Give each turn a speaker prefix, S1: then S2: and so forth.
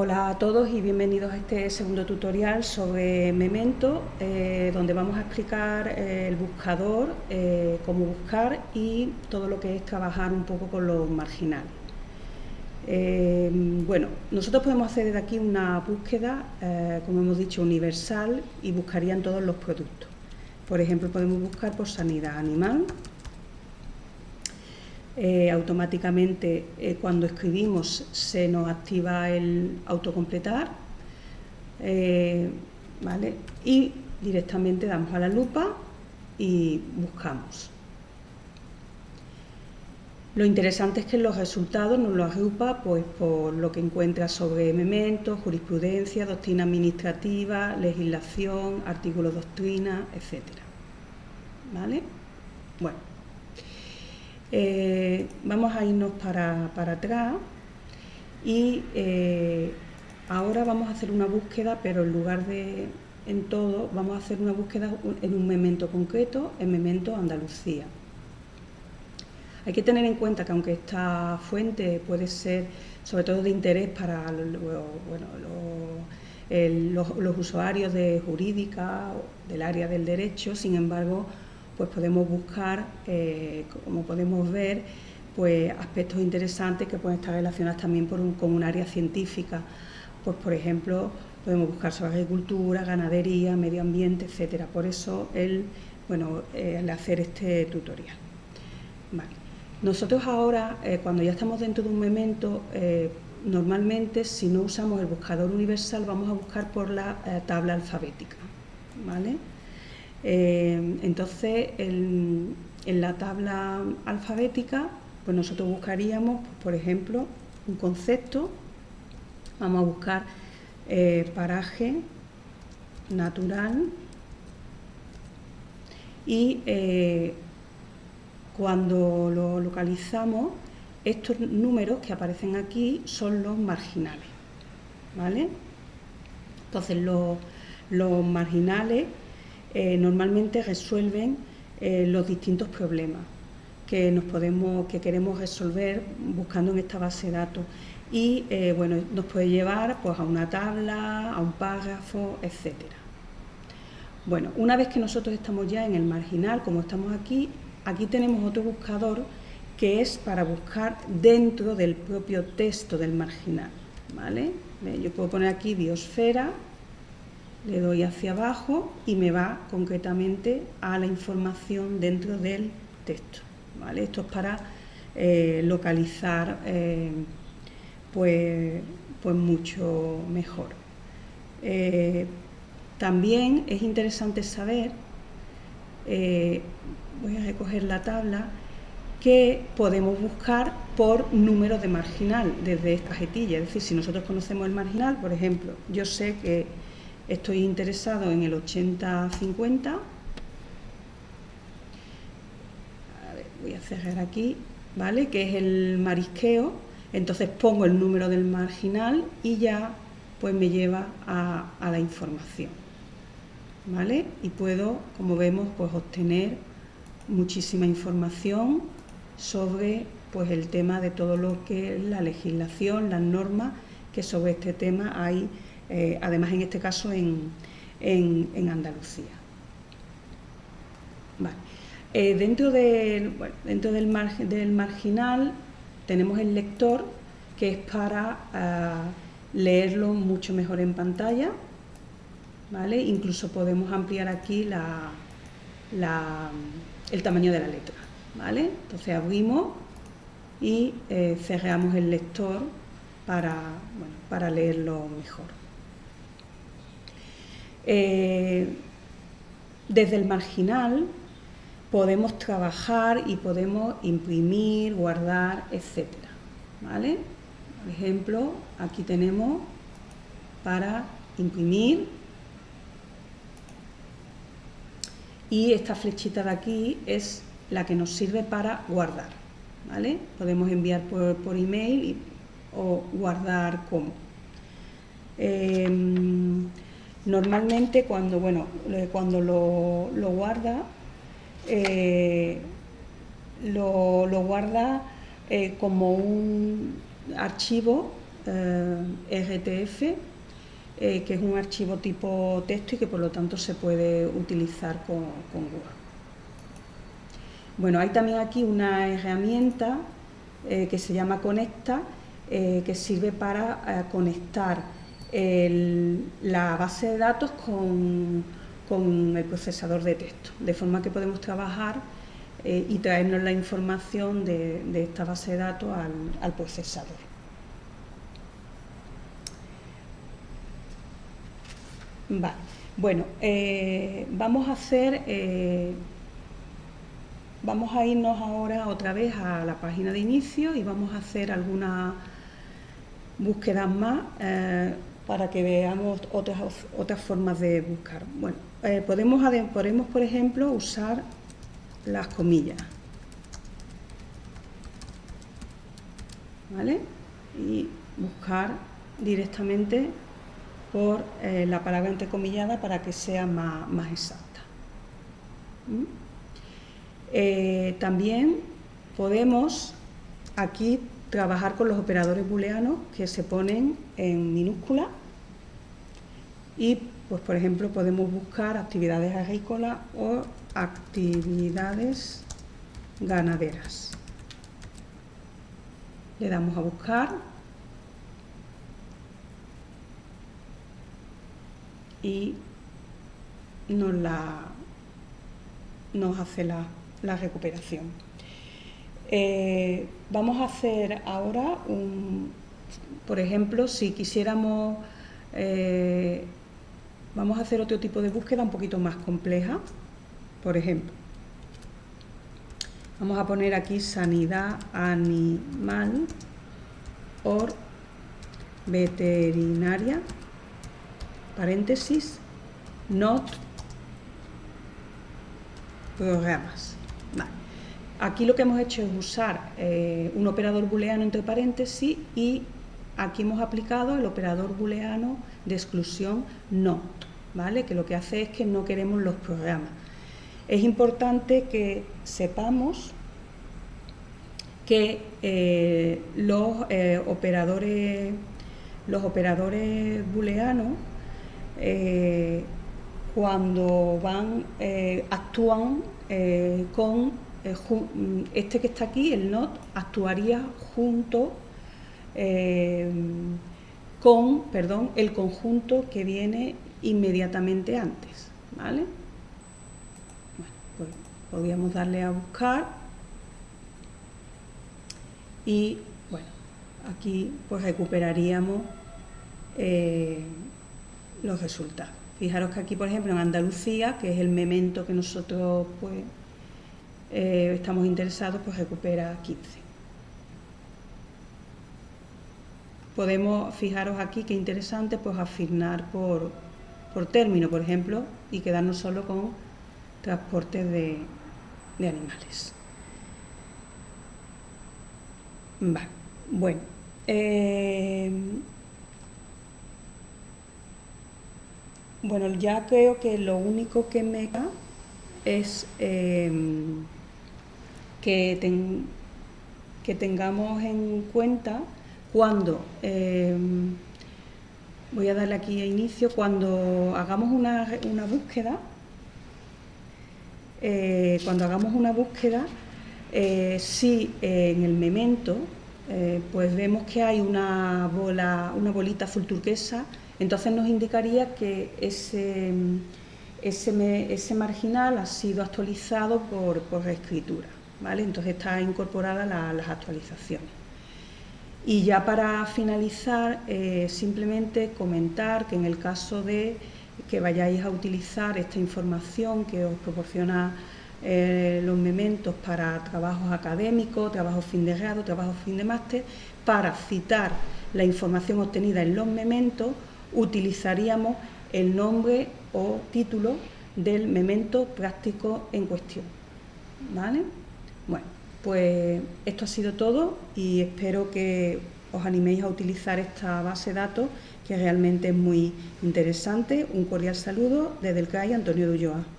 S1: Hola a todos y bienvenidos a este segundo tutorial sobre Memento, eh, donde vamos a explicar eh, el buscador, eh, cómo buscar y todo lo que es trabajar un poco con los marginales. bueno, nosotros podemos hacer desde aquí una búsqueda, como hemos dicho, universal y buscarían todos los productos. Por ejemplo, podemos buscar por sanidad animal, eh, automáticamente eh, cuando escribimos se nos activa el autocompletar eh, ¿vale? y directamente damos a la lupa y buscamos. Lo interesante es que los resultados nos los agrupa pues, por lo que encuentra sobre mementos, jurisprudencia, doctrina administrativa, legislación, artículos doctrina, etc. ¿Vale? Bueno, eh, vamos a irnos para, atrás y eh, ahora vamos a hacer una búsqueda, pero en lugar de en todo, vamos a hacer una búsqueda en un memento concreto, en memento Andalucía. Hay que tener en cuenta que aunque esta fuente puede ser sobre todo de interés para los usuarios de jurídica, del área del derecho, sin embargo, pues podemos buscar, eh, como podemos ver, pues aspectos interesantes que pueden estar relacionados también con un área científica. Pues por ejemplo, podemos buscar sobre agricultura, ganadería, medio ambiente, etcétera. Por eso el, bueno, eh, hacer este tutorial. Nosotros ahora, eh, cuando ya estamos dentro de un memento, normalmente si no usamos el buscador universal vamos a buscar por la tabla alfabética. ¿vale? Eh, entonces, en, la tabla alfabética, pues nosotros buscaríamos, por ejemplo, un concepto, vamos a buscar eh, paraje natural y eh, cuando lo localizamos, estos números que aparecen aquí son los marginales, ¿vale? Entonces, los marginales eh, normalmente resuelven eh, los distintos problemas que nos podemos, que queremos resolver buscando en esta base de datos y eh, bueno, nos puede llevar pues, a una tabla, a un párrafo, etcétera. Bueno, una vez que nosotros estamos ya en el marginal, como estamos aquí, aquí tenemos otro buscador que es para buscar dentro del propio texto del marginal. ¿vale? Yo puedo poner aquí biosfera le doy hacia abajo y me va concretamente a la información dentro del texto. ¿vale? Esto es para eh, localizar eh, pues, pues, mucho mejor. Eh, también es interesante saber, voy a recoger la tabla, que podemos buscar por número de marginal desde esta jetilla. Es decir, si nosotros conocemos el marginal, por ejemplo, yo sé que Estoy interesado en el 80-50. voy a cerrar aquí, ¿vale? Que es el marisqueo. Entonces pongo el número del marginal y ya pues me lleva a, la información. ¿Vale? Y puedo, como vemos, pues obtener muchísima información sobre pues el tema de todo lo que es la legislación, las normas que sobre este tema hay eh, además en este caso en, Andalucía. Eh, dentro, del, del, marginal tenemos el lector que es para ah, leerlo mucho mejor en pantalla, incluso podemos ampliar aquí el tamaño de la letra. Entonces abrimos y eh, cerramos el lector para leerlo mejor. Eh, desde el marginal podemos trabajar y podemos imprimir, guardar, etc. ¿vale? Por ejemplo, aquí tenemos para imprimir y esta flechita de aquí es la que nos sirve para guardar. ¿vale? Podemos enviar por, email o guardar como. Em, Normalmente cuando, bueno, cuando lo, guarda, eh, lo, guarda eh, como un archivo RTF, que es un archivo tipo texto y que por lo tanto se puede utilizar con, con Google. Bueno, hay también aquí una herramienta que se llama Conecta, que sirve para conectar la base de datos con, el procesador de texto, de forma que podemos trabajar eh, y traernos la información de, esta base de datos al, procesador. Vale. Bueno, eh, vamos a hacer, eh, vamos a irnos ahora otra vez a la página de inicio y vamos a hacer algunas búsquedas más para que veamos otras, otras formas de buscar. Bueno, eh, podemos, podemos, por ejemplo, usar las comillas. ¿Vale? Y buscar directamente por eh, la palabra entrecomillada para que sea más, exacta. ¿Mm? Eh, también podemos aquí trabajar con los operadores booleanos que se ponen en minúscula y, pues, por ejemplo, podemos buscar actividades agrícolas o actividades ganaderas. Le damos a buscar y nos, la, nos hace la, recuperación. Eh, vamos a hacer ahora, un, por ejemplo, si quisiéramos eh, Vamos a hacer otro tipo de búsqueda un poquito más compleja. Por ejemplo, vamos a poner aquí sanidad animal o veterinaria, paréntesis, not programas. Aquí lo que hemos hecho es usar eh, un operador booleano entre paréntesis y aquí hemos aplicado el operador booleano de exclusión not, ¿vale? que lo que hace es que no queremos los programas. Es importante que sepamos que eh, los eh, operadores los operadores booleanos cuando van actúan con este que está aquí, el not, actuaría junto con perdón, el conjunto que viene inmediatamente antes. ¿vale? Pues podríamos darle a buscar y bueno, aquí pues recuperaríamos eh, los resultados. Fijaros que aquí, por ejemplo, en Andalucía, que es el memento que nosotros pues eh, estamos interesados, pues recupera 15. podemos, fijaros aquí qué interesante, pues asignar por, término, por ejemplo, y quedarnos solo con transporte de, animales. Vale, bueno. Eh, bueno, ya creo que lo único que me da es eh, que, tengamos en cuenta cuando, em, voy a darle aquí a inicio, cuando hagamos una, búsqueda, eh, cuando hagamos una búsqueda, eh, si en el memento eh, pues vemos que hay una bola, una bolita azul turquesa, entonces nos indicaría que ese, ese, marginal ha sido actualizado por, por reescritura, Entonces está incorporada las actualizaciones. Y ya para finalizar, eh, simplemente comentar que en el caso de que vayáis a utilizar esta información que os proporciona eh, los mementos para trabajos académicos, trabajos fin de grado, trabajos fin de máster, para citar la información obtenida en los mementos, utilizaríamos el nombre o título del memento práctico en cuestión. ¿Vale? Bueno, pues esto ha sido todo y espero que os animéis a utilizar esta base de datos que realmente es muy interesante. Un cordial saludo desde el CAI Antonio de.